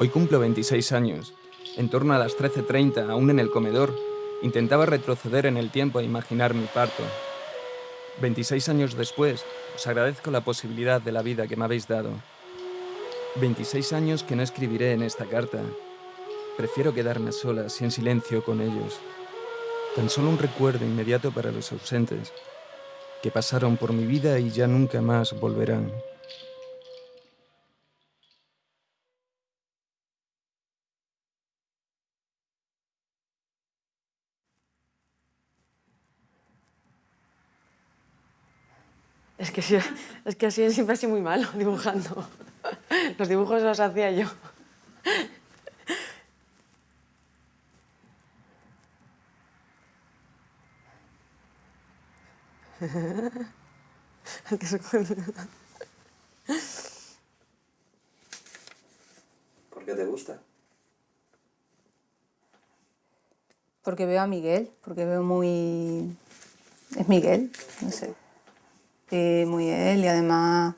Hoy cumplo 26 años. En torno a las 13.30, aún en el comedor, intentaba retroceder en el tiempo e imaginar mi parto. 26 años después, os agradezco la posibilidad de la vida que me habéis dado. 26 años que no escribiré en esta carta. Prefiero quedarme a solas y en silencio con ellos. Tan solo un recuerdo inmediato para los ausentes, que pasaron por mi vida y ya nunca más volverán. Es que, sí, es que así siempre he sido muy malo dibujando. Los dibujos los hacía yo. ¿Por qué te gusta? Porque veo a Miguel, porque veo muy... Es Miguel, no sé. Sí, muy él y además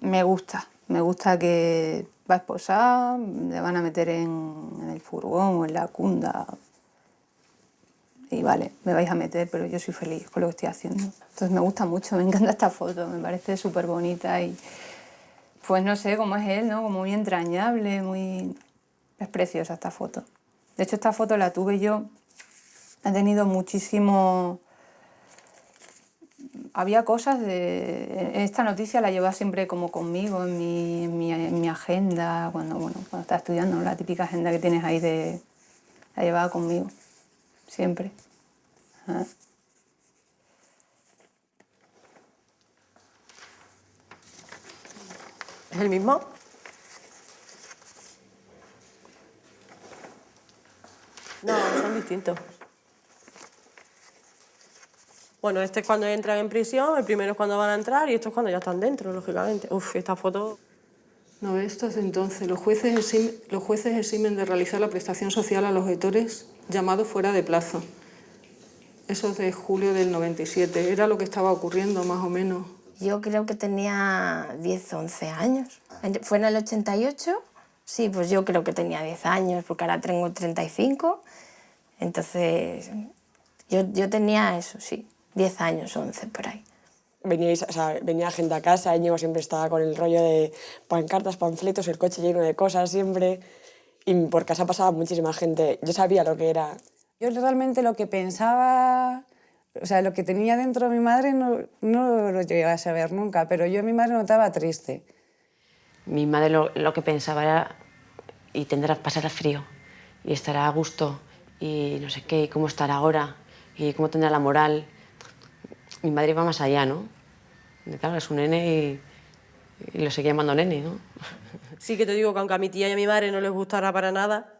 me gusta. Me gusta que va a esposar, le van a meter en, el furgón o en la cunda. Y vale, me vais a meter, pero yo soy feliz con lo que estoy haciendo. Entonces me gusta mucho, me encanta esta foto, me parece súper bonita y pues no sé cómo es él, ¿no? Como muy entrañable, muy... Es preciosa esta foto. De hecho, esta foto la tuve yo, ha tenido muchísimo... Había cosas de... Esta noticia la llevaba siempre como conmigo en mi, en mi, en mi agenda, cuando, bueno, cuando estaba estudiando, la típica agenda que tienes ahí de... La llevaba conmigo, siempre. ¿Es el mismo? No, son distintos. Bueno, este es cuando entran en prisión, el primero es cuando van a entrar y esto es cuando ya están dentro, lógicamente. Uf, esta foto... No, esto es entonces. Los jueces, exim- los jueces eximen de realizar la prestación social a los objetores llamados fuera de plazo. Eso es de julio del 97. Era lo que estaba ocurriendo, más o menos. Yo creo que tenía 10 o 11 años. ¿Fue en el 88? Sí, pues yo creo que tenía 10 años, porque ahora tengo 35. Entonces, yo, yo tenía eso, sí, 10 años, 11 por ahí. Veníais, o sea, venía gente a casa, Íñigo siempre estaba con el rollo de pancartas, panfletos, el coche lleno de cosas siempre. Y por casa pasaba muchísima gente. Yo sabía lo que era. Yo realmente lo que pensaba, o sea, lo que tenía dentro de mi madre no, no lo llegué a saber nunca, pero yo a mi madre notaba triste. Mi madre lo, lo que pensaba era y tendrá pasar frío y estará a gusto y no sé qué, y cómo estará ahora y cómo tendrá la moral. Mi madre iba más allá, ¿no? Y Claro, es un nene y, y lo seguía llamando nene, ¿no? Sí que te digo que aunque a mi tía y a mi madre no les gustara para nada,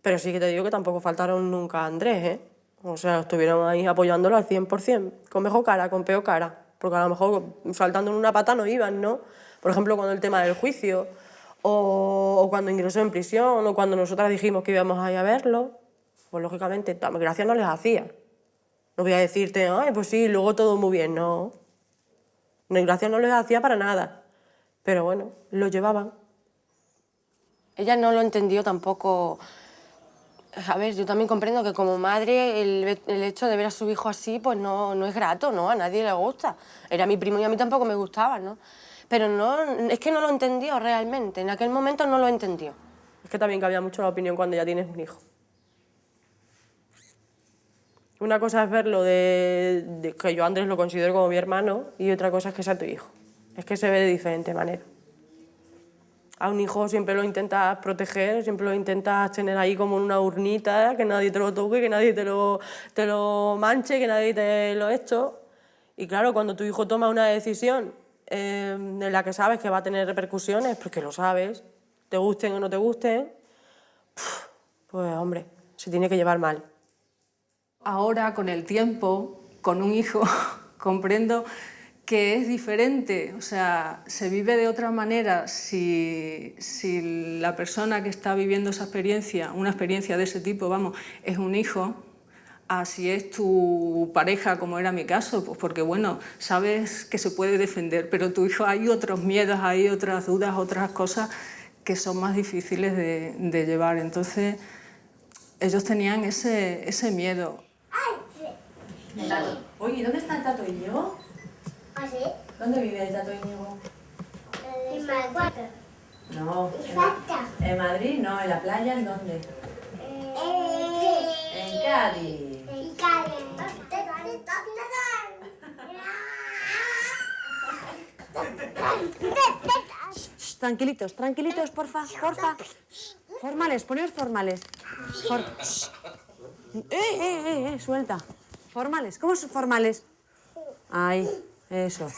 pero sí que te digo que tampoco faltaron nunca a Andrés, ¿eh? O sea, estuvieron ahí apoyándolo al 100%, con mejor cara, con peor cara, porque a lo mejor saltando en una pata no iban, ¿no? Por ejemplo, cuando el tema del juicio, o, o cuando ingresó en prisión, o cuando nosotras dijimos que íbamos a ir a verlo, pues lógicamente, gracia no les hacía. No voy a decirte, ay, pues sí, luego todo muy bien, no. No, gracia no les hacía para nada. Pero bueno, lo llevaban. Ella no lo entendió tampoco. A ver, yo también comprendo que como madre el, el hecho de ver a su hijo así, pues no, no es grato, ¿no? A nadie le gusta. Era mi primo y a mí tampoco me gustaba, ¿no? Pero no, es que no lo entendió realmente. En aquel momento no lo entendió. Es que también cambia mucho la opinión cuando ya tienes un hijo. Una cosa es verlo de, de que yo Andrés lo considero como mi hermano y otra cosa es que sea tu hijo. Es que se ve de diferente manera. A un hijo siempre lo intentas proteger, siempre lo intentas tener ahí como en una urnita, que nadie te lo toque, que nadie te lo, te lo manche, que nadie te lo esto. Y claro, cuando tu hijo toma una decisión eh, en la que sabes que va a tener repercusiones, porque lo sabes, te gusten o no te gusten, pues hombre, se tiene que llevar mal. Ahora, con el tiempo, con un hijo, comprendo que es diferente, o sea, se vive de otra manera si, si la persona que está viviendo esa experiencia, una experiencia de ese tipo, vamos, es un hijo, a si es tu pareja, como era mi caso, pues porque, bueno, sabes que se puede defender, pero tu hijo hay otros miedos, hay otras dudas, otras cosas que son más difíciles de, de llevar. Entonces, ellos tenían ese, ese miedo. Oye, ¿dónde está el Tato Íñigo? ¿Así? ¿Dónde vive el Tato Íñigo? Me gusta. No, falta. en Madrid, no, en la playa, ¿en dónde? Eh, En Cádiz. y Karen. Tranquilitos, tranquilitos, porfa, porfa. Formales, poneos formales. For- Eh, eh, eh, eh, suelta. Formales, ¿cómo son formales? Ahí, eso.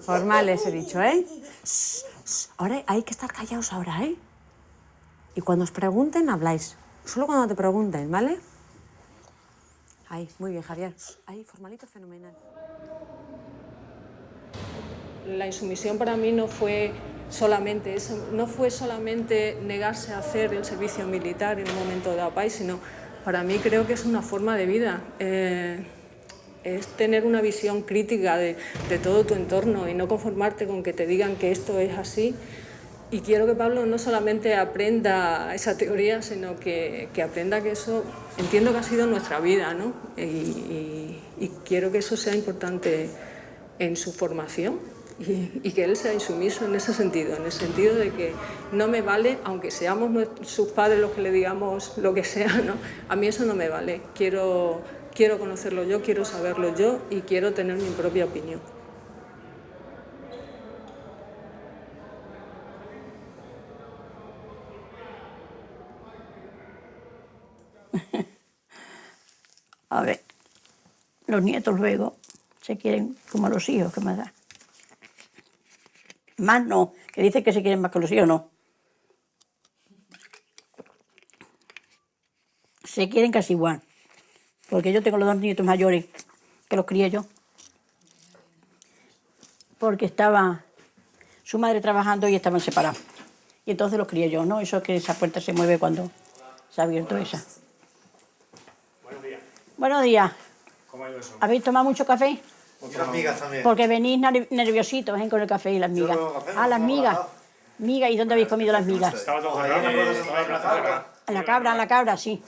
Formales he dicho, ¿eh? Ahora hay que estar callados ahora, ¿eh? Y cuando os pregunten, habláis. Solo cuando te pregunten, ¿vale? Ahí, muy bien, Javier. Ahí, formalito, fenomenal. La insumisión para mí no fue solamente eso, no fue solamente negarse a hacer el servicio militar en un momento de país, sino para mí creo que es una forma de vida. Eh, es tener una visión crítica de, todo tu entorno y no conformarte con que te digan que esto es así. Y quiero que Pablo no solamente aprenda esa teoría, sino que, aprenda que eso, entiendo que ha sido nuestra vida, ¿no? Y quiero que eso sea importante en su formación y, que él sea insumiso en ese sentido, en el sentido de que no me vale, aunque seamos sus padres los que le digamos lo que sea, ¿no? a mí eso no me vale. Quiero, quiero conocerlo yo, quiero saberlo yo y quiero tener mi propia opinión. A ver, los nietos luego se quieren como los hijos que me dan. Más no, que dice que se quieren más que los hijos, no. Se quieren casi igual. Porque yo tengo los dos nietos mayores que los crié yo. Porque estaba su madre trabajando y estaban separados. Y entonces los crié yo, ¿no? Eso es que esa puerta se mueve cuando se ha abierto esa. Buenos días. Buenos días. ¿Cómo ha ido eso? ¿Habéis tomado mucho café? Otras migas también. Porque venís ner- nerviositos ¿eh? con el café y las migas. no, café no, Ah, las estaba migas. Migas, ¿y dónde habéis comido las migas? Estaba todo estaba. En la cabra, en la cabra, sí.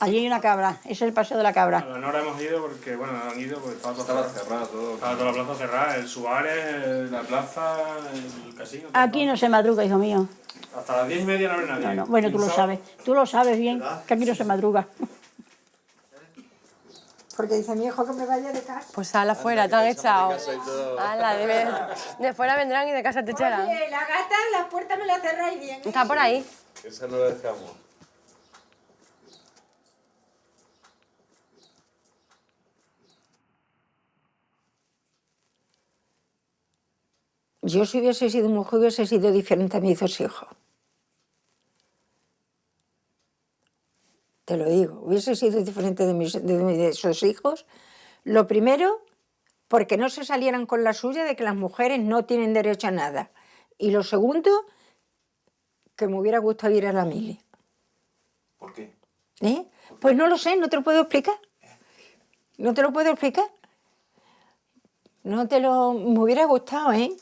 Allí hay una cabra, ese es el paseo de la A cabra. la Nora hemos ido porque, bueno, han ido porque estaba todo cerrado todo. Estaba toda la plaza cerrada, el Suárez, la plaza, el casino. todo Aquí no se madruga, hijo mío. estaba. Hasta las diez y media no habrá nadie. No, no. Bueno, tú lo sabes. Tú lo sabes bien, que aquí no se madruga. Porque dice mi hijo que me vaya de casa. Pues sal afuera, te han echado. Ala, de, ver- de fuera vendrán y de casa te echarán. Oye, la gata, la puerta me la cerráis bien. Está por ahí. Esa no la dejamos. Yo si hubiese sido mujer hubiese sido diferente a mis dos hijos. Te lo digo, hubiese sido diferente de mis, de dos hijos. Lo primero, porque no se salieran con la suya de que las mujeres no tienen derecho a nada. Y lo segundo, que me hubiera gustado ir a la mili. ¿Por qué? ¿Eh? Pues no lo sé, no te lo puedo explicar. No te lo puedo explicar. No te lo... Me hubiera gustado, ¿eh?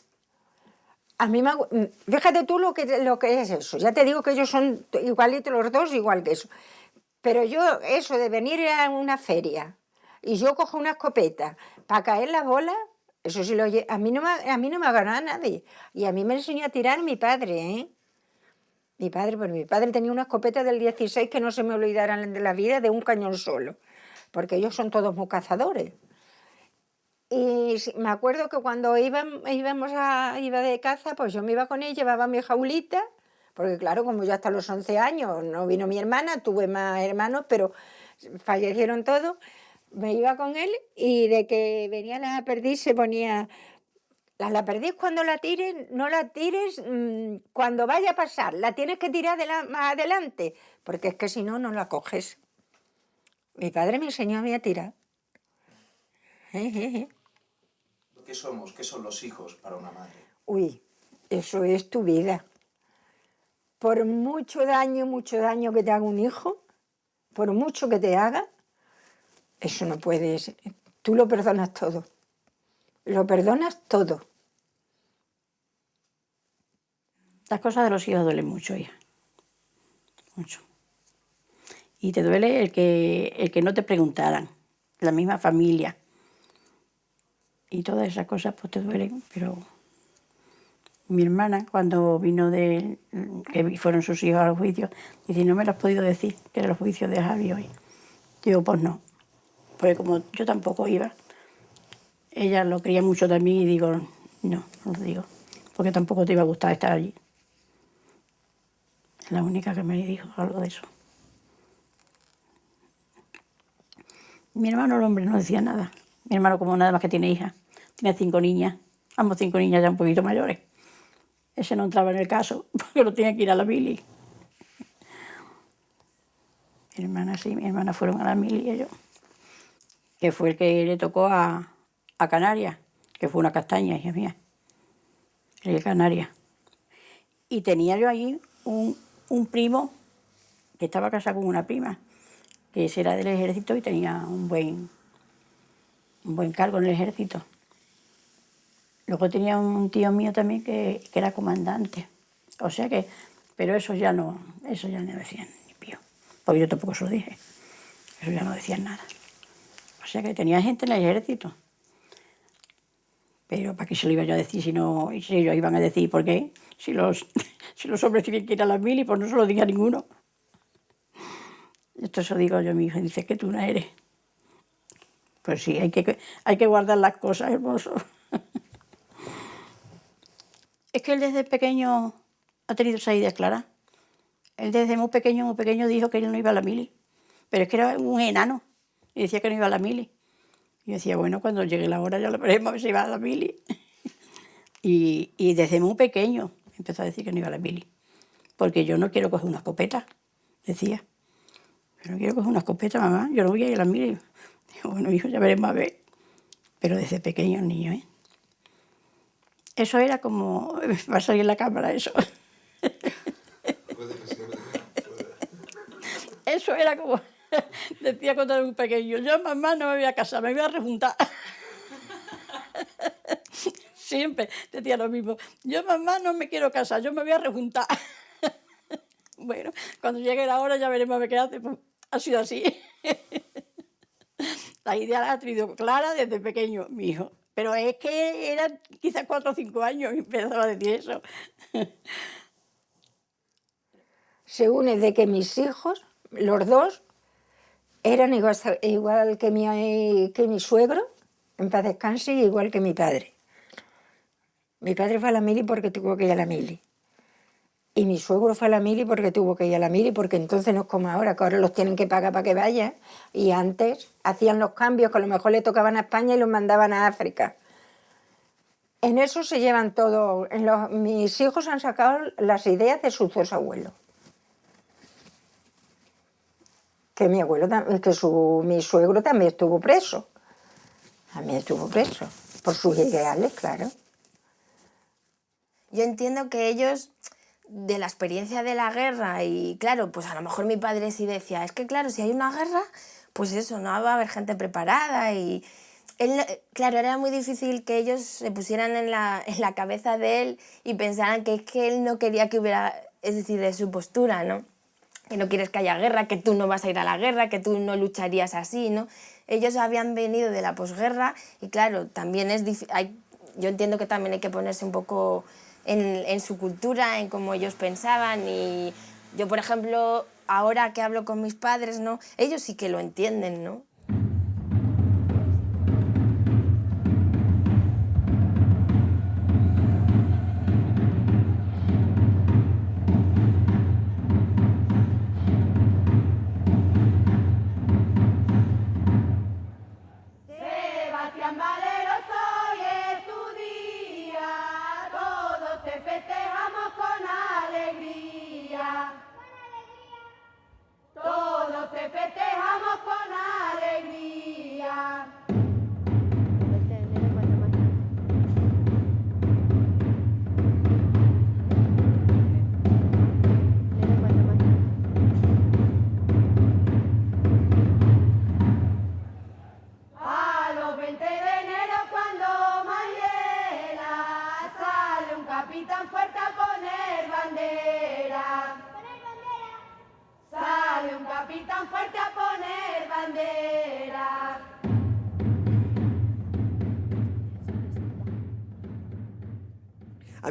A mí me... mm, Fíjate tú lo que, lo que es eso. Ya te digo que ellos son igualitos los dos, igual que eso. Pero yo, eso de venir a una feria y yo cojo una escopeta para caer la bola, eso sí lo a mí no me, a mí no me ha ganado nadie. Y a mí me enseñó a tirar mi padre, ¿eh? Mi padre, pues mi padre tenía una escopeta del 16 que no se me olvidarán de la vida de un cañón solo, porque ellos son todos muy cazadores. Y me acuerdo que cuando iban, íbamos a, iba de caza, pues yo me iba con él, llevaba mi jaulita, porque claro, como yo hasta los 11 años no vino mi hermana, tuve más hermanos, pero fallecieron todos, me iba con él y de que venía la perdiz se ponía la, la perdiz cuando la tires, no la tires mm, cuando vaya a pasar, la tienes que tirar de la- más adelante, porque es que si no, no la coges. Mi padre me enseñó a mí a tirar. ¿Qué somos? ¿Qué son los hijos para una madre? Uy, eso es tu vida. Por mucho daño, mucho daño que te haga un hijo, por mucho que te haga, eso no puedes. Tú lo perdonas todo. Lo perdonas todo. Las cosas de los hijos duelen mucho, hija. Mucho. Y te duele el que, el que no te preguntaran, la misma familia. Y todas esas cosas pues te duelen, pero mi hermana cuando vino de que fueron sus hijos al juicio, dice, no me lo has podido decir, que era el juicio de Javi hoy. Digo, pues no, porque como yo tampoco iba, ella lo quería mucho también y digo, no, no lo digo, porque tampoco te iba a gustar estar allí. Es la única que me dijo algo de eso. Mi hermano, el hombre, no decía nada. Mi hermano, como nada más que tiene hija, tiene cinco niñas, ambos cinco niñas ya un poquito mayores. Ese no entraba en el caso, porque lo tenía que ir a la mili. Mi hermana sí, mi hermana fueron a la mili y ellos. Que fue el que le tocó a, a Canarias, que fue una castaña, hija mía. De Canarias. Y tenía yo ahí un, un primo que estaba casado con una prima, que era del ejército y tenía un buen, un buen cargo en el ejército. Luego tenía un tío mío también que, que era comandante. O sea que, pero eso ya no, eso ya no decían ni pío. Porque yo tampoco se lo dije. Eso ya no decían nada. O sea que tenía gente en el ejército. Pero ¿para qué se lo iba yo a decir si no, si ellos iban a decir por qué? Si los, si los hombres tienen que ir a las mil y pues no se lo diga ninguno. Esto se lo digo yo a mi hijo dice que tú no eres. Pues sí, hay que, hay que guardar las cosas, hermoso. Es que él desde pequeño ha tenido esa idea clara. Él desde muy pequeño, muy pequeño dijo que él no iba a la mili. Pero es que era un enano y decía que no iba a la mili. Y decía, bueno, cuando llegue la hora ya lo veremos si va a la mili. y, desde muy pequeño empezó a decir que no iba a la mili. Porque yo no quiero coger una escopeta, decía. Yo no quiero coger una escopeta, mamá, yo no voy a ir a la mili. Bueno, hijo, ya veremos a ver. Pero desde pequeño niño, ¿eh? Eso era como... Va a salir la cámara eso. Eso era como... Decía cuando era un pequeño, yo mamá no me voy a casar, me voy a rejuntar. Siempre decía lo mismo, yo mamá no me quiero casar, yo me voy a rejuntar. Bueno, cuando llegue la hora ya veremos a ver qué hace. Pues, ha sido así. La idea la ha tenido clara desde pequeño, mi hijo. Pero es que eran quizás cuatro o cinco años y empezaba a decir eso. Se une de que mis hijos, los dos, eran igual, que, mi, suegro, en paz descanse, igual que mi padre. Mi padre fue a la mili porque tuvo que ir a la mili. Y mi suegro fue a la mili porque tuvo que ir a la mili, porque entonces no es como ahora, que ahora los tienen que pagar para que vayan. Y antes hacían los cambios, que a lo mejor le tocaban a España y los mandaban a África. En eso se llevan todo. Mis hijos han sacado las ideas de sus dos abuelos. Que mi abuelo, que su, mi suegro también estuvo preso. También estuvo preso. Por sus ideales, claro. Yo entiendo que ellos de la experiencia de la guerra y claro, pues a lo mejor mi padre sí decía, es que claro, si hay una guerra, pues eso, no va a haber gente preparada y él, claro, era muy difícil que ellos se pusieran en la, en la cabeza de él y pensaran que es que él no quería que hubiera, es decir, de su postura, ¿no? Que no quieres que haya guerra, que tú no vas a ir a la guerra, que tú no lucharías así, ¿no? Ellos habían venido de la posguerra y claro, también es hay, yo entiendo que también hay que ponerse un poco en, su cultura, en cómo ellos pensaban y yo, por ejemplo, ahora que hablo con mis padres, ¿no? Ellos sí que lo entienden, ¿no?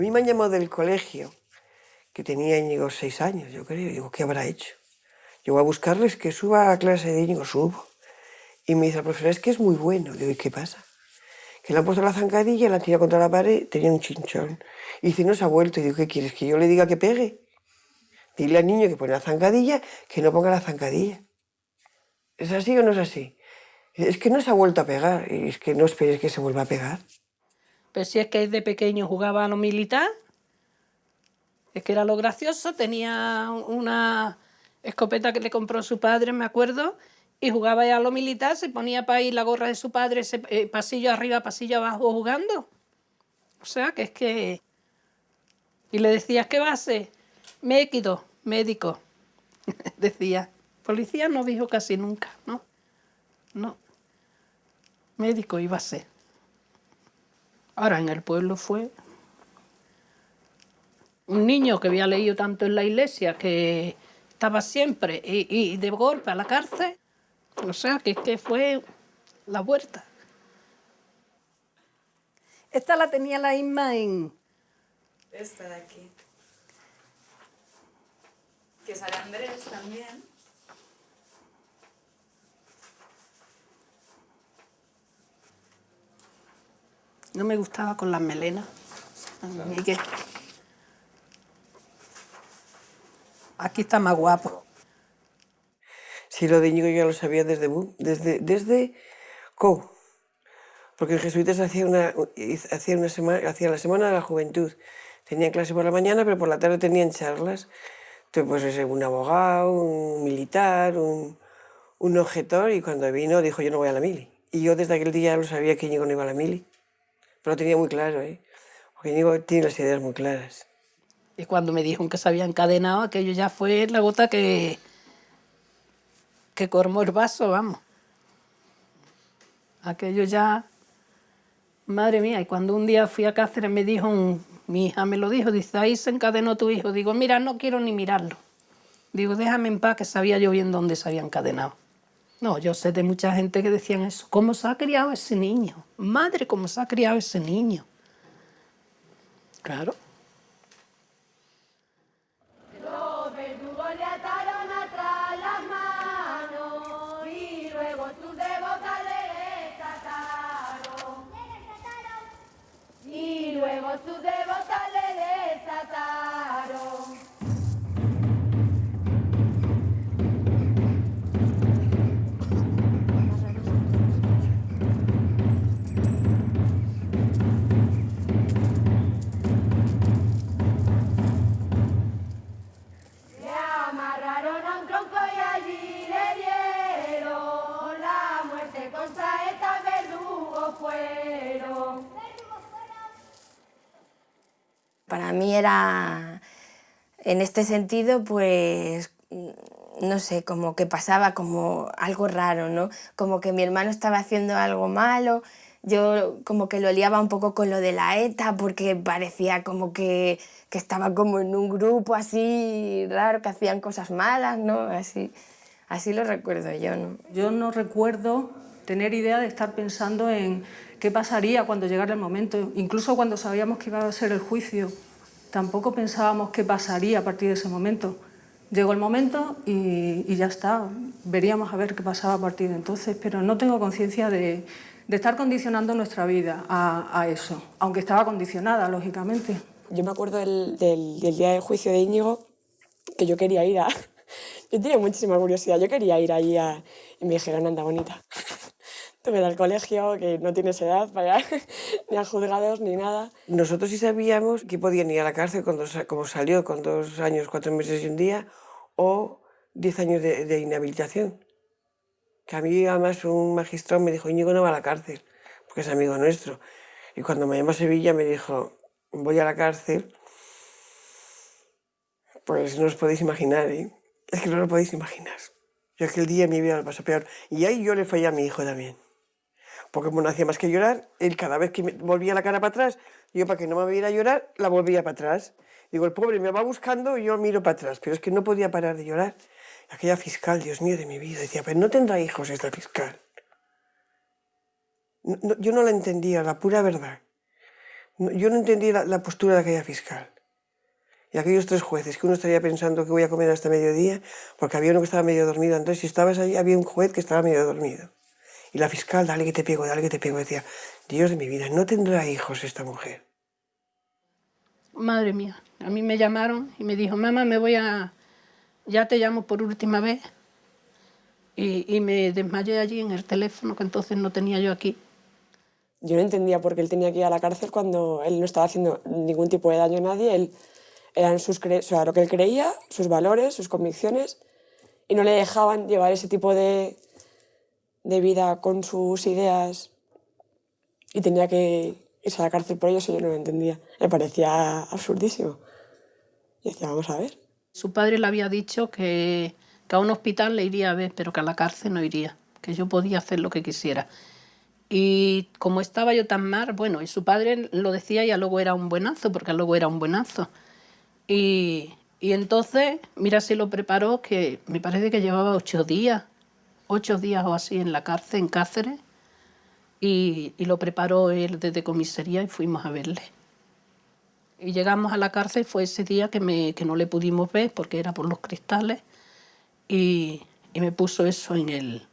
Mí me han llamado del colegio, que tenía Íñigo seis años, yo creo. Digo, ¿qué habrá hecho? Yo voy a buscarles que suba a clase de Íñigo, subo. Y me dice la profesora, es que es muy bueno. Digo, ¿y qué pasa? Que le han puesto la zancadilla, la han tirado contra la pared, tenía un chinchón. Y dice, no se ha vuelto. Y digo, ¿qué quieres? ¿Que yo le diga que pegue? Dile al niño que pone la zancadilla, que no ponga la zancadilla. ¿Es así o no es así? Es que no se ha vuelto a pegar. Y es que no esperes que se vuelva a pegar. Pero si es que desde pequeño jugaba a lo militar, es que era lo gracioso, tenía una escopeta que le compró su padre, me acuerdo, y jugaba ya a lo militar, se ponía para ir la gorra de su padre, eh, pasillo arriba, pasillo abajo jugando. O sea, que es que... Y le decías, ¿qué va a ser? Méquido, médico. Decía, policía no dijo casi nunca, ¿no? No. Médico iba a ser. Ahora en el pueblo fue un niño que había leído tanto en la iglesia que estaba siempre y, y de golpe a la cárcel. O sea, que es que fue la vuelta. Esta la tenía la Isma en... Esta de aquí. Que sale Andrés también. No me gustaba con las melenas. Miguel. Aquí está más guapo. Sí, lo de Íñigo yo ya lo sabía desde Bu- desde, desde Co. Porque en jesuitas hacía una, hacía una semana, hacía la semana de la juventud. Tenían clase por la mañana, pero por la tarde tenían charlas. Entonces, pues un abogado, un militar, un, un objetor, y cuando vino dijo yo no voy a la mili. Y yo desde aquel día ya lo sabía que Íñigo no iba a la mili. Pero lo tenía muy claro, ¿eh? Porque Íñigo tiene las ideas muy claras. Y cuando me dijeron que se había encadenado, aquello ya fue la gota que, que colmó el vaso, vamos. Aquello ya, madre mía, y cuando un día fui a Cáceres me dijo, mi hija me lo dijo, dice, ahí se encadenó tu hijo. Digo, mira, no quiero ni mirarlo. Digo, déjame en paz, que sabía yo bien dónde se había encadenado. No, yo sé de mucha gente que decían eso. ¿Cómo se ha criado ese niño? Madre, ¿cómo se ha criado ese niño? Claro. Los verdugos le ataron atrás las manos y luego sus devotas le desataron. Y luego sus devotas le desataron. Para mí era, en este sentido, pues, no sé, como que pasaba como algo raro, ¿no? Como que mi hermano estaba haciendo algo malo, yo como que lo liaba un poco con lo de la ETA porque parecía como que, que estaba como en un grupo así raro, que hacían cosas malas, ¿no? Así, así lo recuerdo yo, ¿no? Yo no recuerdo tener idea de estar pensando en qué pasaría cuando llegara el momento. Incluso cuando sabíamos que iba a ser el juicio, tampoco pensábamos qué pasaría a partir de ese momento. Llegó el momento y, y ya está. Veríamos a ver qué pasaba a partir de entonces, pero no tengo conciencia de, de estar condicionando nuestra vida a, a eso, aunque estaba condicionada, lógicamente. Yo me acuerdo del, del- del día del juicio de Íñigo, que yo quería ir a... Yo tenía muchísima curiosidad, yo quería ir ahí a... Y me dijeron, anda, bonita, vete al colegio, que no tienes edad para ni a juzgados ni nada. Nosotros sí sabíamos que podían ir a la cárcel con dos, como salió con dos años, cuatro meses y un día, o diez años de, de inhabilitación. Que a mí además un magistrado me dijo, Íñigo no va a la cárcel, porque es amigo nuestro. Y cuando me llamó a Sevilla me dijo, voy a la cárcel, pues no os podéis imaginar, ¿eh? Es que no lo podéis imaginar. Yo aquel día mi vida lo pasó peor. Y ahí yo le fallé a mi hijo también. Como no hacía más que llorar, él cada vez que me volvía la cara para atrás, yo para que no me viera llorar, la volvía para atrás. Digo, el pobre me va buscando y yo miro para atrás, pero es que no podía parar de llorar. Aquella fiscal, Dios mío de mi vida, decía, pero no tendrá hijos esta fiscal. Yo no la entendía, la pura verdad. Yo no entendía la, postura de aquella fiscal. Y aquellos tres jueces, que uno estaría pensando que voy a comer hasta mediodía, porque había uno que estaba medio dormido. Entonces, si estabas allí, había un juez que estaba medio dormido. Y la fiscal, dale que te pego, dale que te pego, decía, Dios de mi vida, no tendrá hijos esta mujer. Madre mía, a mí me llamaron y me dijo, mamá, me voy a... Ya te llamo por última vez. Y, y me desmayé allí en el teléfono, que entonces no tenía yo aquí. Yo no entendía por qué él tenía que ir a la cárcel cuando él no estaba haciendo ningún tipo de daño a nadie. Él eran sus cre- o sea, lo que él creía, sus valores, sus convicciones, y no le dejaban llevar ese tipo de, de vida con sus ideas y tenía que irse a la cárcel por ello, eso yo no lo entendía. Me parecía absurdísimo. Y decía, vamos a ver. Su padre le había dicho que, a un hospital le iría a ver, pero que a la cárcel no iría, que yo podía hacer lo que quisiera. Y como estaba yo tan mal, bueno, y su padre lo decía y a luego era un buenazo, porque a luego era un buenazo. Y, y entonces, mira si lo preparó, que me parece que llevaba ocho días, ocho días o así en la cárcel, en Cáceres, y, y lo preparó él desde comisaría y fuimos a verle. Y llegamos a la cárcel, fue ese día que, me, que no le pudimos ver porque era por los cristales, y, y me puso eso en el,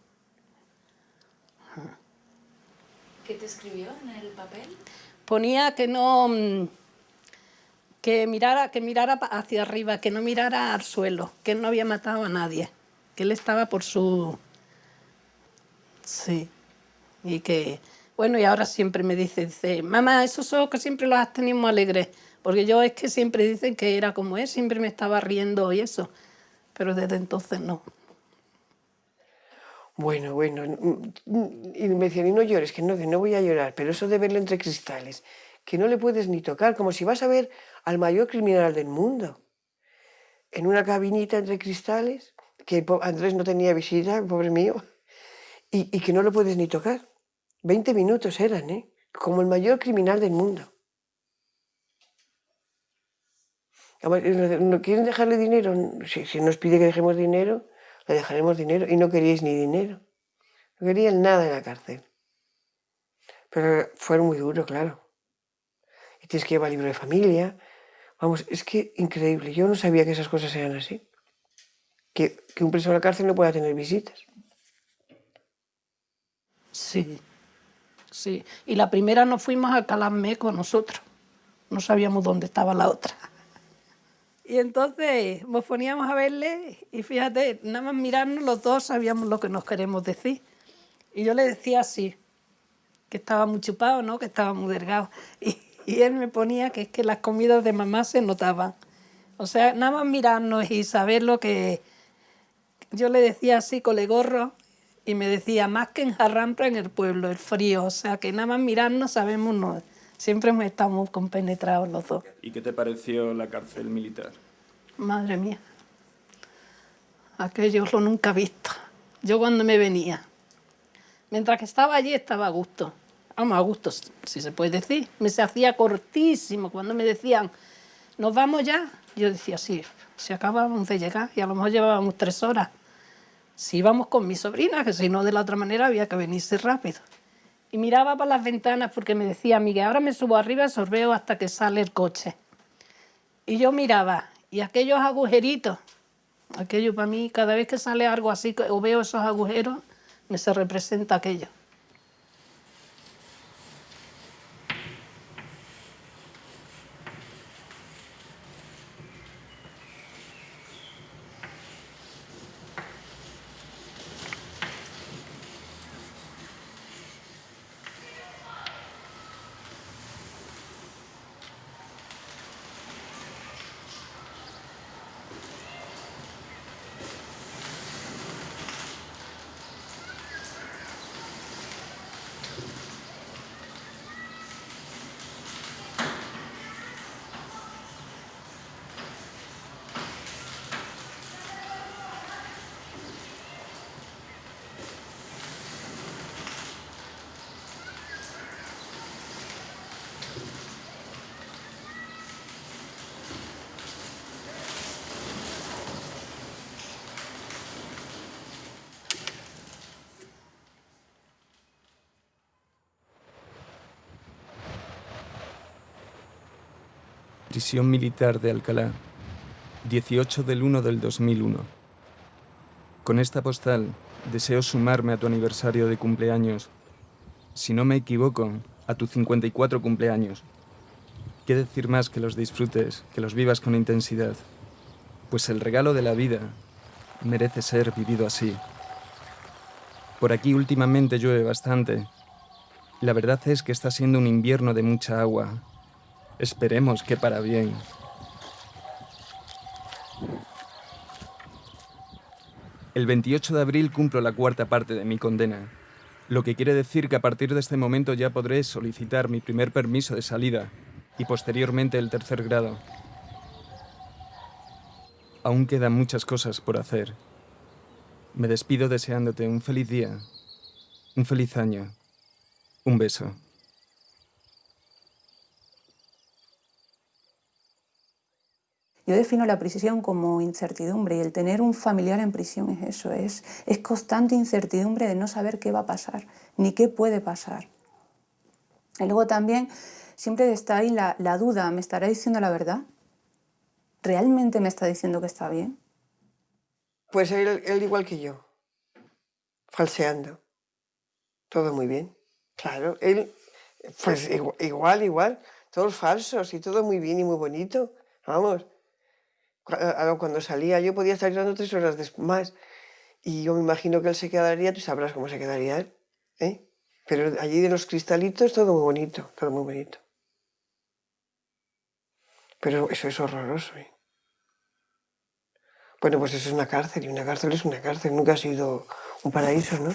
¿Qué te escribió en el papel? ponía que no mm, que mirara que mirara hacia arriba que no mirara al suelo que él no había matado a nadie que él estaba por su sí y que bueno y ahora siempre me dice dice mamá esos ojos que siempre los has tenido muy alegres porque yo es que siempre dicen que era como él siempre me estaba riendo y eso pero desde entonces no Bueno, bueno. Y me decían, y no llores, que no, que no voy a llorar. Pero eso de verlo entre cristales, que no le puedes ni tocar, como si vas a ver al mayor criminal del mundo. En una cabinita entre cristales, que Andrés no tenía visita, pobre mío, y, que no lo puedes ni tocar. 20 minutos eran, ¿eh? Como el mayor criminal del mundo. ¿no- ¿No quieren dejarle dinero? Si, nos pide que dejemos dinero, le dejaremos dinero. Y no queríais ni dinero. No querían nada en la cárcel. Pero fue muy duro, claro. Y tienes que llevar libro de familia. Vamos, es que increíble. Yo no sabía que esas cosas eran así. Que, que un preso en la cárcel no pueda tener visitas. Sí, sí. Y la primera nos fuimos a Calamé con nosotros. No sabíamos dónde estaba la otra. Y entonces nos poníamos a verle y fíjate, nada más mirarnos los dos sabíamos lo que nos queremos decir. Y yo le decía así, que estaba muy chupado, ¿no? Que estaba muy delgado. Y, y él me ponía que es que las comidas de mamá se notaban. O sea, nada más mirarnos y saber lo que... Yo le decía así, colegorro, y me decía, más que en Jarrampra en el pueblo, el frío. O sea, que nada más mirarnos sabemos, no, siempre muy compenetrados los dos. ¿Y qué te pareció la cárcel militar? Madre mía, aquello lo nunca visto. Yo cuando me venía, mientras que estaba allí estaba a gusto. Vamos, a gusto, si se puede decir. Me se hacía cortísimo. Cuando me decían, ¿nos vamos ya? Yo decía, sí, si acabamos de llegar y a lo mejor llevábamos tres horas. Si íbamos con mi sobrina, que si no de la otra manera había que venirse rápido. Y miraba por las ventanas porque me decía, Miguel, ahora me subo arriba y sorbeo hasta que sale el coche. Y yo miraba, y aquellos agujeritos, aquello para mí, cada vez que sale algo así o veo esos agujeros, me se representa aquello. Prisión Militar de Alcalá, 18 del 1 del 2001. Con esta postal deseo sumarme a tu aniversario de cumpleaños. Si no me equivoco, a tu 54 cumpleaños. ¿Qué decir más que los disfrutes, que los vivas con intensidad? Pues el regalo de la vida merece ser vivido así. Por aquí últimamente llueve bastante. La verdad es que está siendo un invierno de mucha agua. Esperemos que para bien. El 28 de abril cumplo la cuarta parte de mi condena, lo que quiere decir que a partir de este momento ya podré solicitar mi primer permiso de salida y posteriormente el tercer grado. Aún quedan muchas cosas por hacer. Me despido deseándote un feliz día, un feliz año, un beso. Yo defino la prisión como incertidumbre y el tener un familiar en prisión es eso, es, constante incertidumbre de no saber qué va a pasar, ni qué puede pasar. Y luego también siempre está ahí la, duda, ¿me estará diciendo la verdad? ¿Realmente me está diciendo que está bien? Pues él, él igual que yo, falseando. Todo muy bien. Claro, él, pues igual, igual, todos falsos y todo muy bien y muy bonito. Vamos, cuando salía yo podía estar llorando tres horas más. Y yo me imagino que él se quedaría, tú sabrás cómo se quedaría él. ¿eh? Pero allí de los cristalitos todo muy bonito, todo muy bonito. Pero eso es horroroso. ¿eh? Bueno, pues eso es una cárcel y una cárcel es una cárcel, nunca ha sido un paraíso, ¿no?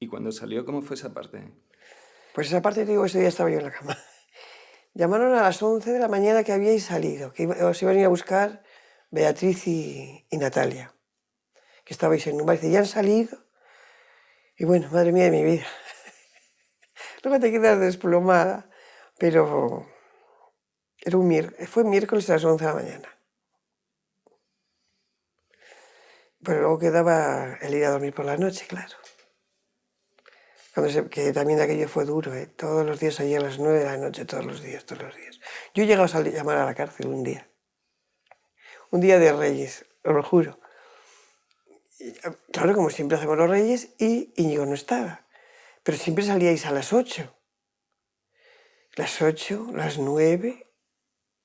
¿Y cuando salió, cómo fue esa parte? Pues esa parte, te digo, ese día estaba yo en la cama. Llamaron a las 11 de la mañana que habíais salido, que os iban a ir a buscar Beatriz y, y Natalia, que estabais en un bar. Dice, ya han salido. Y bueno, madre mía de mi vida. Luego te quedas desplomada, pero era un mier- fue miércoles a las 11 de la mañana. Pero luego quedaba el ir a dormir por la noche, claro. Que también aquello fue duro, ¿eh? todos los días allí a las 9 de la noche, todos los días, todos los días. Yo he llegado a salir- llamar a la cárcel un día. Un día de Reyes, os lo juro. Claro, como siempre hacemos los Reyes, y Íñigo no estaba. Pero siempre salíais a las 8. Las 8, las 9,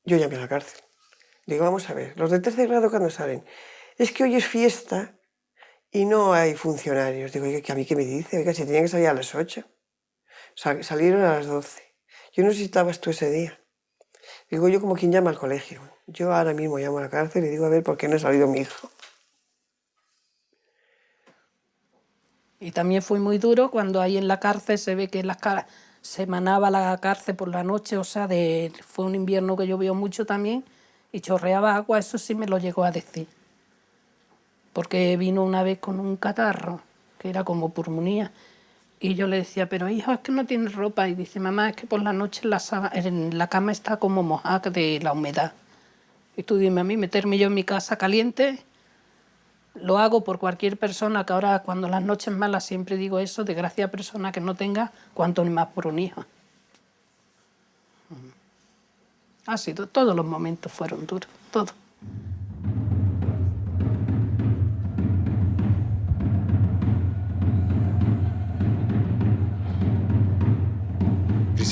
yo llamé a la cárcel. Digo, vamos a ver, los de tercer grado cuando salen, es que hoy es fiesta y no hay funcionarios. Digo, oiga, ¿que ¿a mí qué me dice? Oiga, si tenían que salir a las 8. Sal- salieron a las 12. Yo no sé si estabas tú ese día. Digo, yo como quien llama al colegio. Yo ahora mismo llamo a la cárcel y digo, a ver, ¿por qué no ha salido mi hijo? Y también fue muy duro cuando ahí en la cárcel se ve que las cara se manaba la cárcel por la noche, o sea, fue un invierno que llovió mucho también y chorreaba agua, eso sí me lo llegó a decir. Porque vino una vez con un catarro, que era como pulmonía, y yo le decía, pero hijo, es que no tienes ropa. Y dice, mamá, es que por la noche la, cama está como mojada de la humedad. Y tú dime a mí, meterme yo en mi casa caliente, lo hago por cualquier persona, que ahora cuando las noches malas siempre digo eso, de gracia a persona que no tenga, cuanto más por un hijo. Ha sido, todos los momentos fueron duros, todos.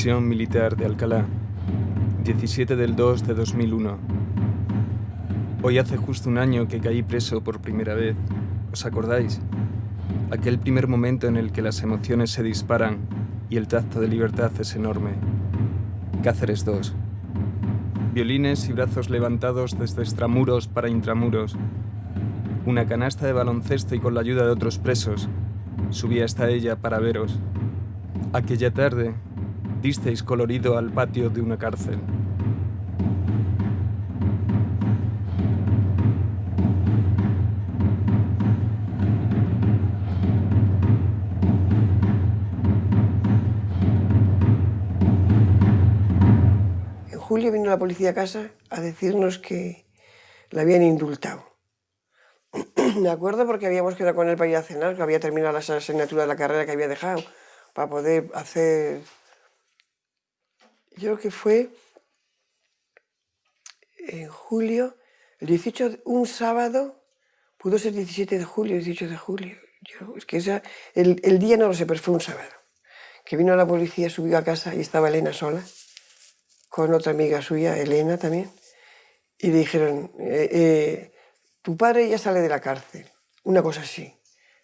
Militar de Alcalá, 17 del 2 de 2001. Hoy hace justo un año que caí preso por primera vez. ¿Os acordáis? Aquel primer momento en el que las emociones se disparan y el tacto de libertad es enorme. Cáceres 2. Violines y brazos levantados desde extramuros para intramuros. Una canasta de baloncesto y con la ayuda de otros presos. Subí hasta ella para veros. Aquella tarde disteis colorido al patio de una cárcel. En julio vino la policía a casa a decirnos que la habían indultado. Me acuerdo porque habíamos quedado con él para ir a cenar, que había terminado las asignaturas de la carrera que había dejado, para poder hacer Yo creo que fue en julio, el 18, de- un sábado, pudo ser 17 de julio, 18 de julio. Yo, es que el, el día no lo sé, pero fue un sábado. Que vino la policía, subió a casa y estaba Elena sola, con otra amiga suya, Elena también, y dijeron, eh, eh, tu padre ya sale de la cárcel, una cosa así.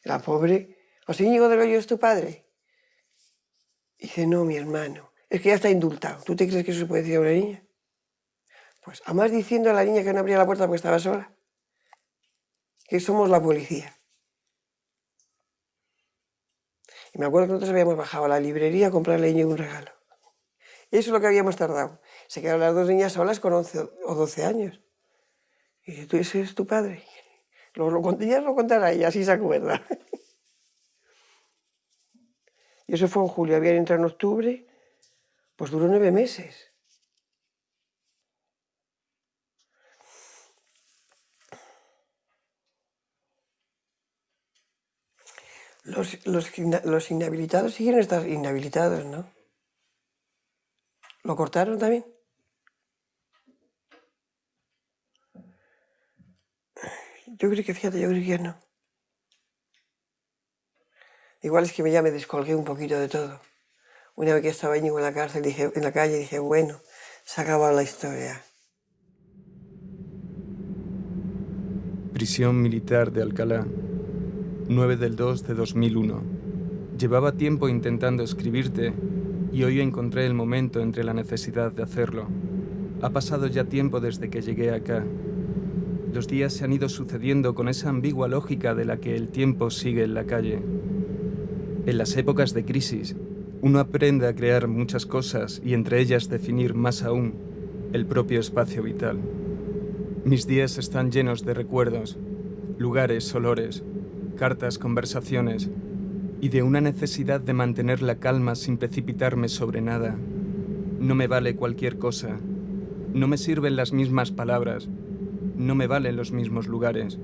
La pobre, José Íñigo del Hoyo es tu padre. Y dice, no, mi hermano, es que ya está indultado. ¿Tú te crees que eso se puede decir a una niña? Pues además diciendo a la niña que no abría la puerta porque estaba sola, que somos la policía. Y me acuerdo que nosotros habíamos bajado a la librería a comprarle a Íñigo un regalo. Eso es lo que habíamos tardado. Se quedaron las dos niñas solas con 11 o 12 años. Y dice, ¿tú ese es tu padre? Lo, lo, ya lo contará ella, así se acuerda. Y eso fue en julio, habían entrado en octubre, pues duró nueve meses. Los, los, los inhabilitados siguen estar inhabilitados, ¿no? ¿Lo cortaron también? Yo creo que, fíjate, yo creo que no. Igual es que ya me descolgué un poquito de todo. Una vez que estaba en la cárcel, dije, en la calle, dije, bueno, se ha la historia. Prisión militar de Alcalá, 9 del 2 de 2001. Llevaba tiempo intentando escribirte y hoy encontré el momento entre la necesidad de hacerlo. Ha pasado ya tiempo desde que llegué acá. Los días se han ido sucediendo con esa ambigua lógica de la que el tiempo sigue en la calle. En las épocas de crisis, uno aprende a crear muchas cosas y entre ellas definir más aún el propio espacio vital. Mis días están llenos de recuerdos, lugares, olores, cartas, conversaciones y de una necesidad de mantener la calma sin precipitarme sobre nada. No me vale cualquier cosa. No me sirven las mismas palabras. No me valen los mismos lugares.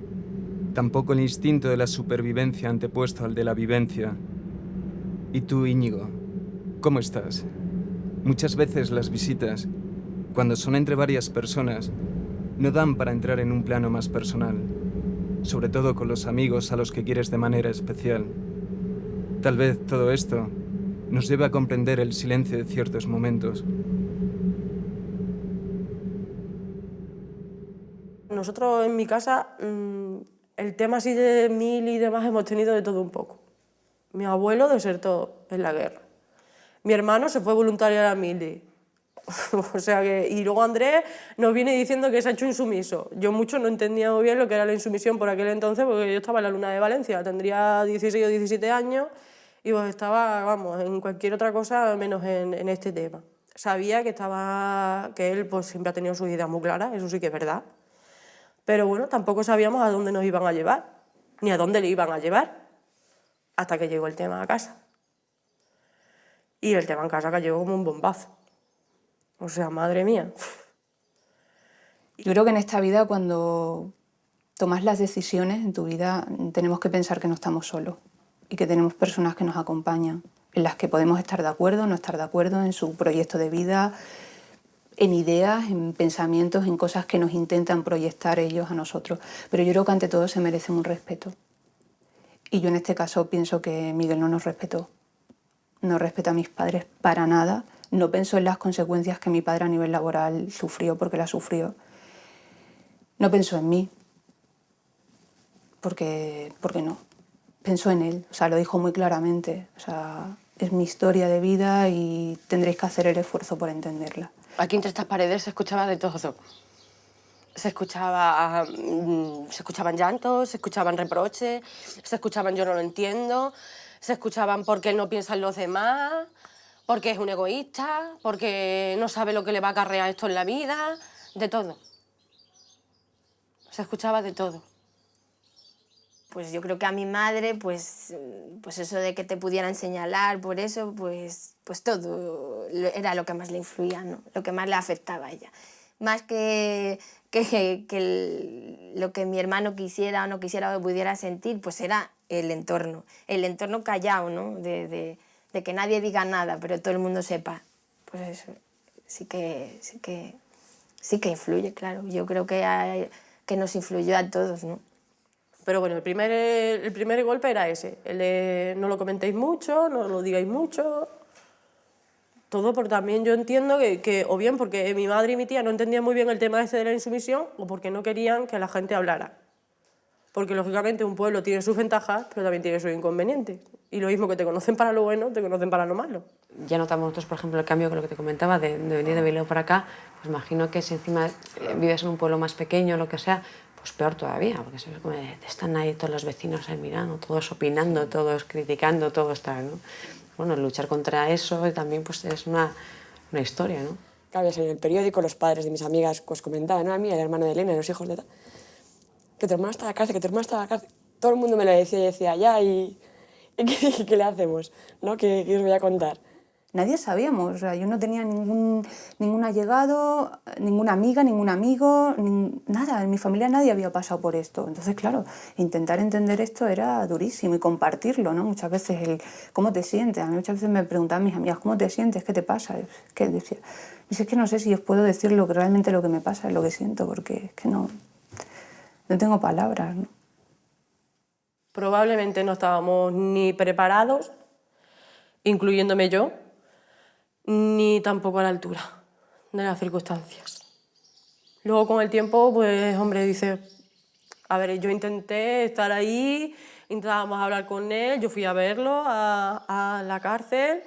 Tampoco el instinto de la supervivencia antepuesto al de la vivencia. ¿Y tú, Íñigo? ¿Cómo estás? Muchas veces las visitas, cuando son entre varias personas, no dan para entrar en un plano más personal, sobre todo con los amigos a los que quieres de manera especial. Tal vez todo esto nos lleve a comprender el silencio de ciertos momentos. Nosotros en mi casa, mm, el tema así de mil y demás hemos tenido de todo un poco. Mi abuelo desertó en la guerra. Mi hermano se fue voluntario a la mili. o sea que, y luego Andrés nos viene diciendo que se ha hecho insumiso. Yo mucho no entendía muy bien lo que era la insumisión por aquel entonces, porque yo estaba en la luna de Valencia, tendría 16 o 17 años y pues estaba, vamos, en cualquier otra cosa menos en, este tema. Sabía que, estaba, que él pues, siempre ha tenido sus ideas muy claras, eso sí que es verdad. Pero bueno, tampoco sabíamos a dónde nos iban a llevar, ni a dónde le iban a llevar, hasta que llegó el tema a casa. Y el tema en casa cayó como un bombazo. O sea, madre mía. Yo creo que en esta vida cuando tomas las decisiones en tu vida tenemos que pensar que no estamos solos y que tenemos personas que nos acompañan, en las que podemos estar de acuerdo, no estar de acuerdo en su proyecto de vida, en ideas, en pensamientos, en cosas que nos intentan proyectar ellos a nosotros. Pero yo creo que ante todo se merecen un respeto. Y yo en este caso pienso que Miguel no nos respetó. No respetó a mis padres para nada. No pensó en las consecuencias que mi padre a nivel laboral sufrió porque las sufrió. No pensó en mí. Porque, porque no. Pensó en él. O sea, lo dijo muy claramente. O sea, es mi historia de vida y tendréis que hacer el esfuerzo por entenderla. Aquí entre estas paredes se escuchaba de todo. Se escuchaba, mm, se escuchaban llantos, se escuchaban reproches, se escuchaban yo no lo entiendo, se escuchaban porque él no piensa en los demás, porque es un egoísta, porque no sabe lo que le va a acarrear esto en la vida, de todo. Se escuchaba de todo. Pues yo creo que a mi madre, pues, pues eso de que te pudieran señalar por eso, pues, pues todo era lo que más le influía, ¿no? lo que más le afectaba a ella. Más que, que, que el- lo que mi hermano quisiera o no quisiera o pudiera sentir, pues era el entorno. El entorno callado, ¿no? De, de- de que nadie diga nada, pero todo el mundo sepa. Pues eso. sí que, sí que, sí que influye, claro. Yo creo que, hay- que nos influyó a todos, ¿no? Pero bueno, el primer, el primer golpe era ese, el de no lo comentéis mucho, no lo digáis mucho. Todo por también yo entiendo que, que o bien porque mi madre y mi tía no entendían muy bien el tema ese de la insumisión o porque no querían que la gente hablara. Porque lógicamente un pueblo tiene sus ventajas, pero también tiene sus inconvenientes. Y lo mismo que te conocen para lo bueno, te conocen para lo malo. Ya notamos nosotros, por ejemplo, el cambio con lo que te comentaba de, de venir de Bilbao para acá, pues imagino que si encima eh, vives en un pueblo más pequeño o lo que sea, pues peor todavía, porque se como están ahí todos los vecinos ahí mirando, todos opinando, todos criticando, todos tal, ¿no? Bueno, luchar contra eso también pues es una, una historia, ¿no? Claro, en el periódico los padres de mis amigas pues comentaban, a mí, el hermano de Elena, los hijos de tal, que tu hermano está en la cárcel, que tu hermano está en la cárcel. Todo el mundo me lo decía y decía, ya, ¿y, y qué, qué le hacemos? ¿No? ¿Qué, qué os voy a contar? Nadie sabíamos, yo no tenía ningún, ningún allegado, ninguna amiga, ningún amigo, nada, en mi familia nadie había pasado por esto. Entonces, claro, intentar entender esto era durísimo y compartirlo, ¿no? Muchas veces el cómo te sientes, a mí muchas veces me preguntaban mis amigas, ¿cómo te sientes? ¿Qué te pasa? Que decía, dice, es que no sé si os puedo decir lo que realmente lo que me pasa, lo que siento, porque es que no, no tengo palabras, ¿no? Probablemente no estábamos ni preparados, incluyéndome yo, ni tampoco a la altura de las circunstancias. Luego con el tiempo, pues hombre, dice, a ver, yo intenté estar ahí, intentábamos hablar con él, yo fui a verlo a, la cárcel,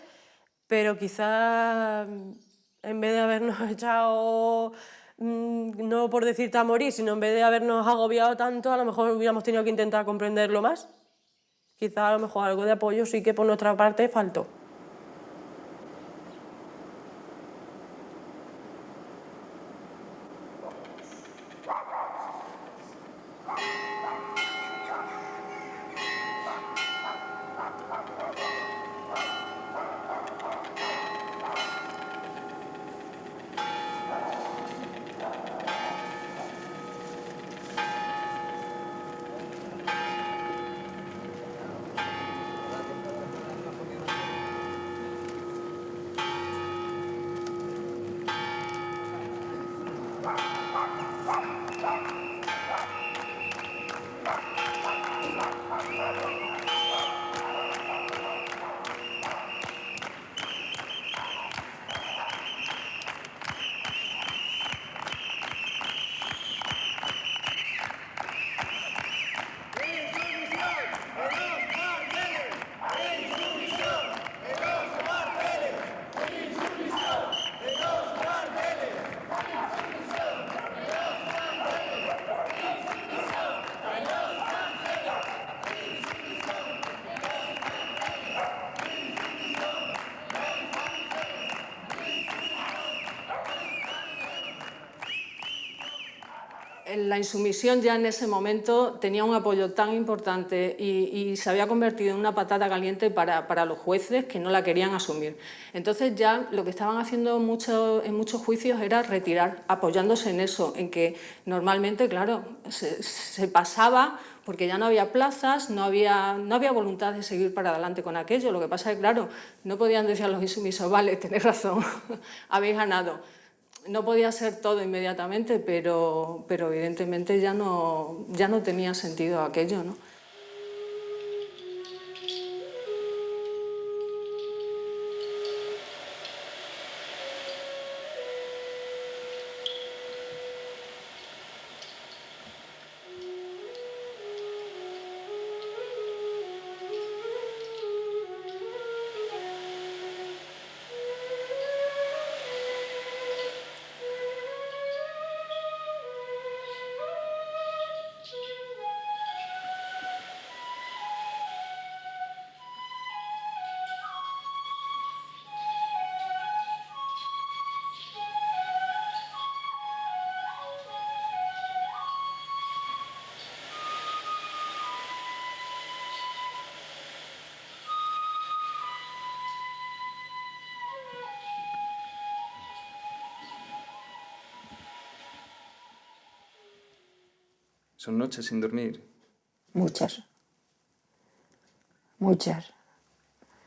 pero quizás en vez de habernos echado, mm, no por decirte a morir, sino en vez de habernos agobiado tanto, a lo mejor hubiéramos tenido que intentar comprenderlo más. Quizás a lo mejor algo de apoyo sí que por nuestra parte faltó. Bye. La insumisión ya en ese momento tenía un apoyo tan importante y, se había convertido en una patata caliente para, los jueces que no la querían asumir. Entonces ya lo que estaban haciendo en muchos juicios era retirar, apoyándose en eso, en que normalmente, claro, se, se pasaba porque ya no había plazas, no había, no había voluntad de seguir para adelante con aquello. Lo que pasa es que, claro, no podían decir a los insumisos, vale, tenéis razón, habéis ganado no podía ser todo inmediatamente, pero, pero evidentemente ya no, ya no tenía sentido aquello. ¿no? Son noches sin dormir. Muchas. Muchas.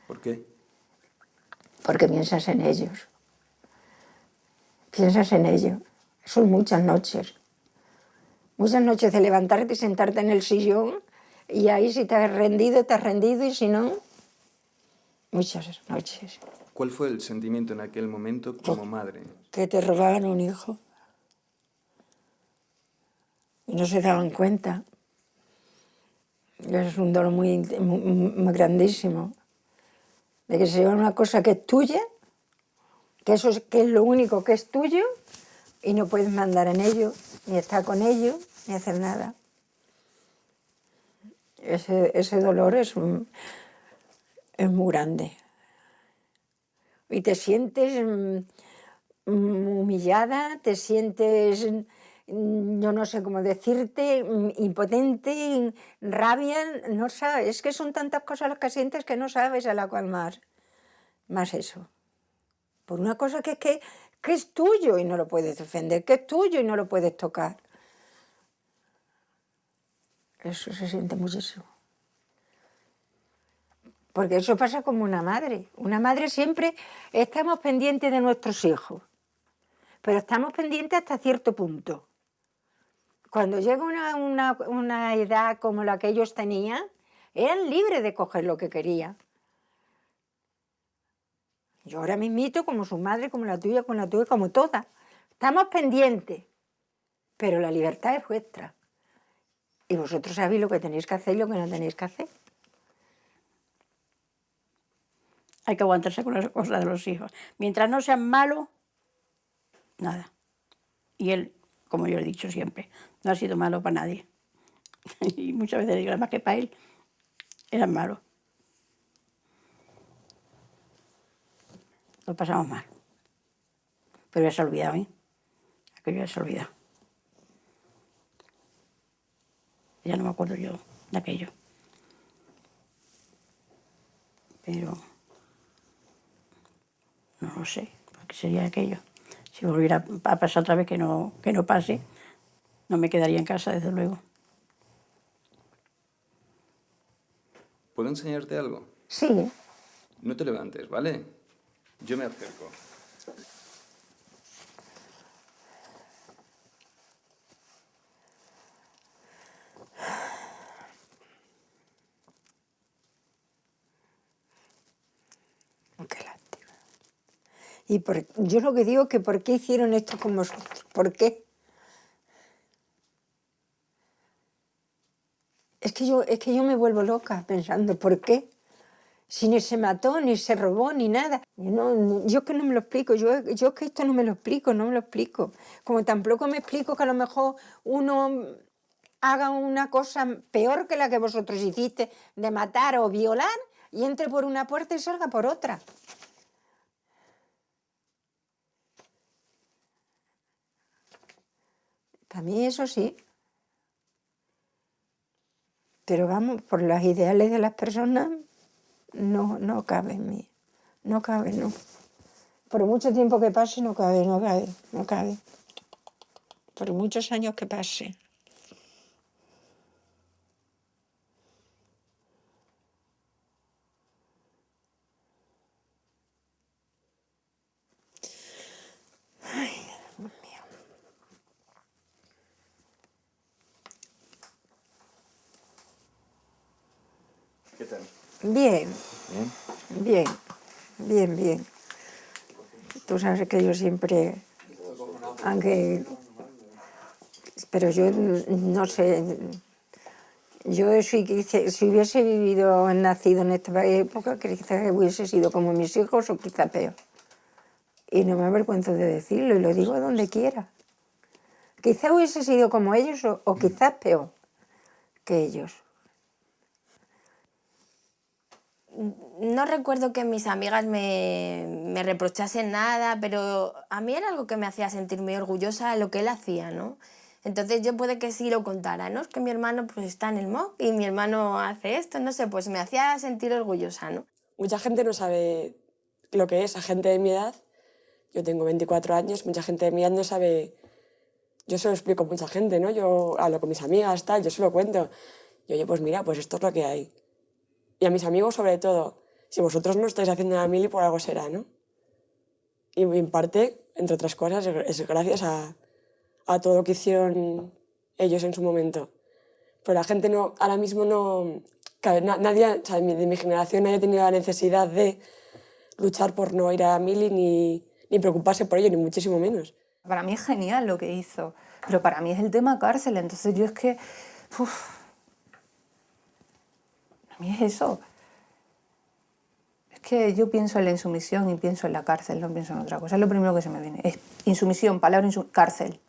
¿Por qué? Porque piensas en ellos. piensas en ello. Son muchas noches. Muchas noches de levantarte y sentarte en el sillón y ahí si te has rendido, te has rendido y si no, muchas noches. ¿Cuál fue el sentimiento en aquel momento como madre? Que te robaban un hijo. No se daban cuenta. Es un dolor muy, muy, grandísimo. De que se lleva una cosa que es tuya, que eso es, que es lo único que es tuyo, y no puedes mandar en ello, ni estar con ello, ni hacer nada. Ese, ese dolor es, es muy grande. Y te sientes mm, humillada, te sientes, yo no sé cómo decirte, mm, impotente, rabia, no sabes, es que son tantas cosas las que sientes que no sabes a la cual más, más eso. Por una cosa que es que, que es tuyo y no lo puedes defender, que es tuyo y no lo puedes tocar. Eso se siente muchísimo. Porque eso pasa como una madre. Una madre siempre estamos pendientes de nuestros hijos, pero estamos pendientes hasta cierto punto. Cuando llega una, una- una edad como la que ellos tenían, eran libres de coger lo que querían. Yo ahora mismito, como su madre, como la tuya, como la tuya, como todas. Estamos pendientes, pero la libertad es vuestra. Y vosotros sabéis lo que tenéis que hacer y lo que no tenéis que hacer. Hay que aguantarse con las cosas de los hijos. Mientras no sean malos, nada. Y él, como yo he dicho siempre, no ha sido malo para nadie. Y muchas veces digo, además que para él, eran malos. Lo pasamos mal. Pero ya se ha olvidado, ¿eh? Aquello ya se ha olvidado. Ya no me acuerdo yo de aquello. Pero no lo sé, porque sería aquello. Si volviera a pasar otra vez que no, que no pase, no me quedaría en casa, desde luego. ¿Puedo enseñarte algo? Sí, No te levantes, ¿vale? Yo me acerco. Y por- yo lo que digo es que ¿por qué hicieron esto con vosotros? ¿Por qué? Que yo, es que yo me vuelvo loca pensando, ¿por qué? Si ni se mató, ni se robó, ni nada. No, no- yo que no me lo explico, yo, yo que esto no me lo explico, no me lo explico. Como tampoco me explico que a lo mejor uno haga una cosa peor que la que vosotros hiciste, de matar o violar, y entre por una puerta y salga por otra. Para mí eso sí. Pero vamos, por los ideales de las personas, no, no cabe en mí. No cabe, no. Por mucho tiempo que pase, no cabe, no cabe, no cabe. Por muchos años que pase. ¿Qué tal? Bien, ¿Bien? bien, bien. Tú sabes que yo siempre, aunque, pero yo no sé, yo si, si hubiese vivido, nacido en esta época, quizás hubiese sido como mis hijos o quizá peor. Y no me avergüenzo de decirlo y lo digo donde quiera. Quizá hubiese sido como ellos o, o quizás peor que ellos. No recuerdo que mis amigas me, me reprochasen nada, pero a mí era algo que me hacía sentir muy orgullosa lo que él hacía, ¿no? Entonces yo puede que sí lo contara, ¿no? Es que mi hermano pues está en el MOC y mi hermano hace esto, no sé, pues me hacía sentir orgullosa, ¿no? Mucha gente no sabe lo que es, a gente de mi edad. Yo tengo 24 años, mucha gente de mi edad no sabe... Yo se lo explico a mucha gente, ¿no? Yo hablo con mis amigas, tal, yo se lo cuento. Y oye, pues mira, pues esto es lo que hay. Y a mis amigos sobre todo, si vosotros no estáis haciendo la mili, por algo será, ¿no? Y en parte entre otras cosas, es gracias a, a todo lo que hicieron ellos en su momento. Pero la gente no, ahora mismo no, nadie, de mi generación nadie ha tenido la necesidad de luchar por no ir a mili ni, ni preocuparse por ello, ni muchísimo menos. Para mí es genial lo que hizo, pero para mí es el tema cárcel, entonces yo es que... mí es eso. Es que yo pienso en la insumisión y pienso en la cárcel, no pienso en otra cosa. Es lo primero que se me viene. Es insumisión, palabra insumisión, cárcel.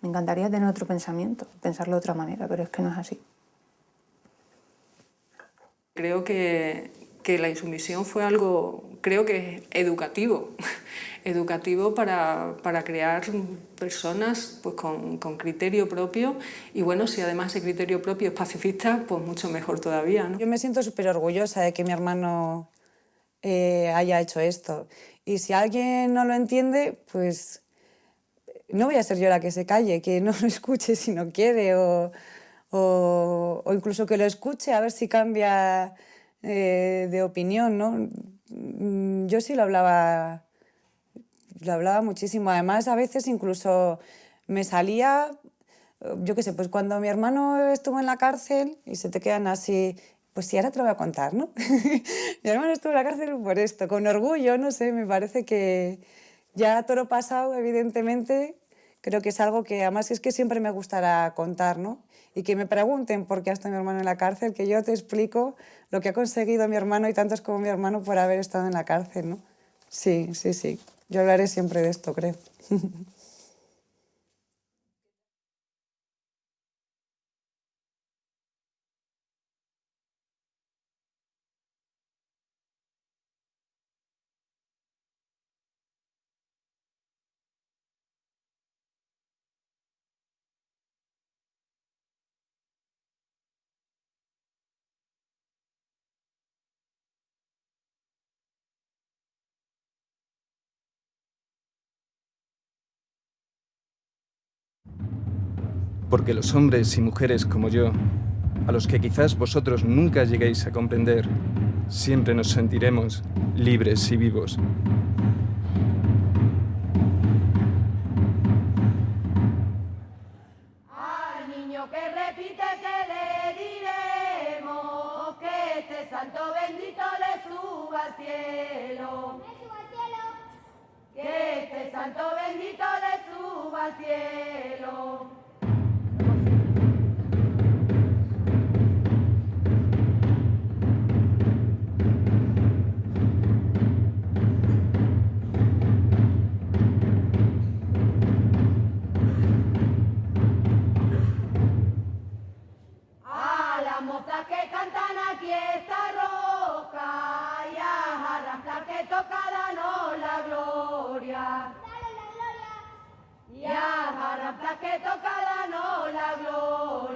Me encantaría tener otro pensamiento, pensarlo de otra manera, pero es que no es así. Creo que, que la insumisión fue algo, creo que educativo, educativo para, para crear personas pues, con, con, criterio propio y bueno, si además ese criterio propio es pacifista, pues mucho mejor todavía. Yo me siento súper orgullosa de que mi hermano eh, haya hecho esto y si alguien no lo entiende, pues no voy a ser yo la que se calle, que no lo escuche si no quiere o, o, o incluso que lo escuche a ver si cambia eh, de opinión, ¿no? Mm, yo sí lo hablaba, lo hablaba muchísimo. Además, a veces incluso me salía, yo qué sé, pues cuando mi hermano estuvo en la cárcel y se te quedan así, pues sí, ahora te lo voy a contar, ¿no? mi hermano estuvo en la cárcel por esto, con orgullo, no sé, me parece que ya toro pasado, evidentemente, creo que es algo que además es que siempre me gustará contar, ¿no? Y que me pregunten por qué ha estado mi hermano en la cárcel, que yo te explico lo que ha conseguido mi hermano y tantos como mi hermano por haber estado en la cárcel, ¿no? Sí, sí, sí. Yo hablaré siempre de esto, creo. Porque los hombres y mujeres como yo, a los que quizás vosotros nunca lleguéis a comprender, siempre nos sentiremos libres y vivos. Al niño que repite que le diremos que este santo bendito le suba al cielo. Que toca danos la gloria.